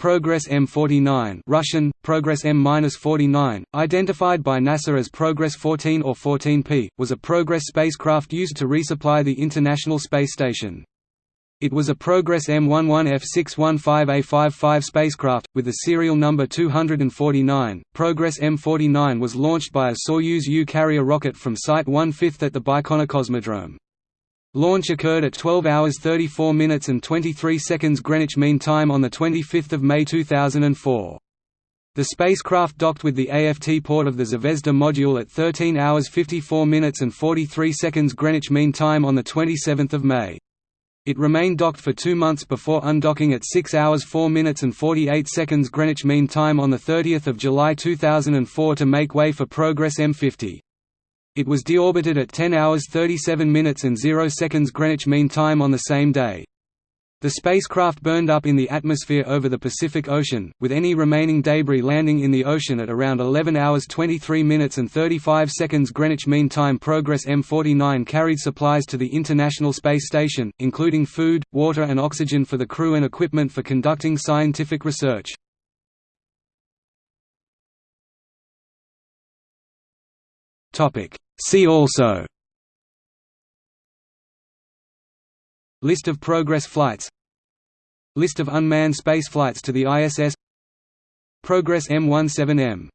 Progress M49 Russian, Progress M-49, identified by NASA as Progress 14 or 14P, was a Progress spacecraft used to resupply the International Space Station. It was a Progress M11F615A55 spacecraft, with the serial number 249. Progress M49 was launched by a Soyuz U carrier rocket from Site 1/5 at the Baikonur Cosmodrome. Launch occurred at 12 hours 34 minutes and 23 seconds Greenwich Mean Time on 25 May 2004. The spacecraft docked with the AFT port of the Zvezda module at 13 hours 54 minutes and 43 seconds Greenwich Mean Time on 27 May. It remained docked for two months before undocking at 6 hours 4 minutes and 48 seconds Greenwich Mean Time on 30 July 2004 to make way for Progress M50. It was deorbited at 10 hours 37 minutes and 0 seconds Greenwich Mean Time on the same day. The spacecraft burned up in the atmosphere over the Pacific Ocean, with any remaining debris landing in the ocean at around 11 hours 23 minutes and 35 seconds Greenwich Mean Time. Progress M49 carried supplies to the International Space Station, including food, water and oxygen for the crew and equipment for conducting scientific research. See also. List of Progress flights. List of unmanned spaceflights to the ISS Progress M17M